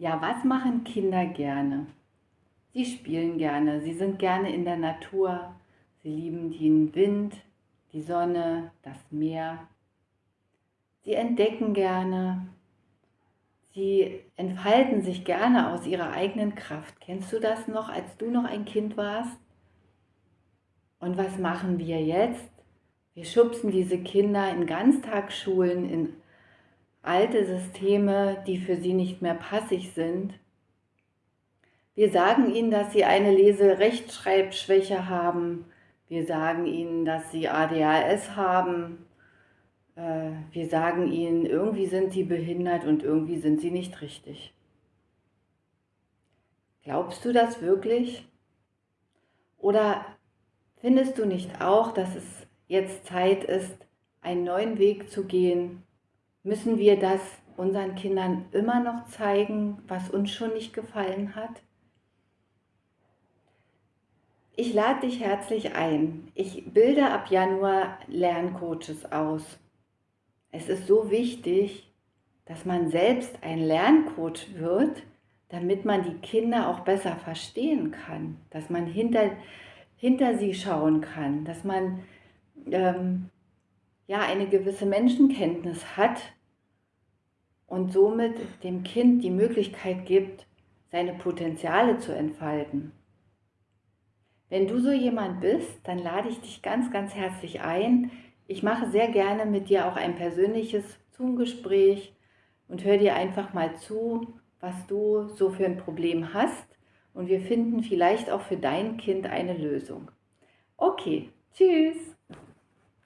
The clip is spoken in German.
Ja, was machen Kinder gerne? Sie spielen gerne, sie sind gerne in der Natur, sie lieben den Wind, die Sonne, das Meer. Sie entdecken gerne, sie entfalten sich gerne aus ihrer eigenen Kraft. Kennst du das noch, als du noch ein Kind warst? Und was machen wir jetzt? Wir schubsen diese Kinder in Ganztagsschulen, in alte Systeme, die für sie nicht mehr passig sind. Wir sagen ihnen, dass sie eine Lese-Rechtschreibschwäche haben. Wir sagen ihnen, dass sie ADHS haben. Äh, wir sagen ihnen, irgendwie sind sie behindert und irgendwie sind sie nicht richtig. Glaubst du das wirklich? Oder findest du nicht auch, dass es jetzt Zeit ist, einen neuen Weg zu gehen, Müssen wir das unseren Kindern immer noch zeigen, was uns schon nicht gefallen hat? Ich lade dich herzlich ein. Ich bilde ab Januar Lerncoaches aus. Es ist so wichtig, dass man selbst ein Lerncoach wird, damit man die Kinder auch besser verstehen kann, dass man hinter, hinter sie schauen kann, dass man ähm, ja eine gewisse Menschenkenntnis hat und somit dem Kind die Möglichkeit gibt, seine Potenziale zu entfalten. Wenn du so jemand bist, dann lade ich dich ganz, ganz herzlich ein. Ich mache sehr gerne mit dir auch ein persönliches Zoom-Gespräch und höre dir einfach mal zu, was du so für ein Problem hast und wir finden vielleicht auch für dein Kind eine Lösung. Okay, tschüss!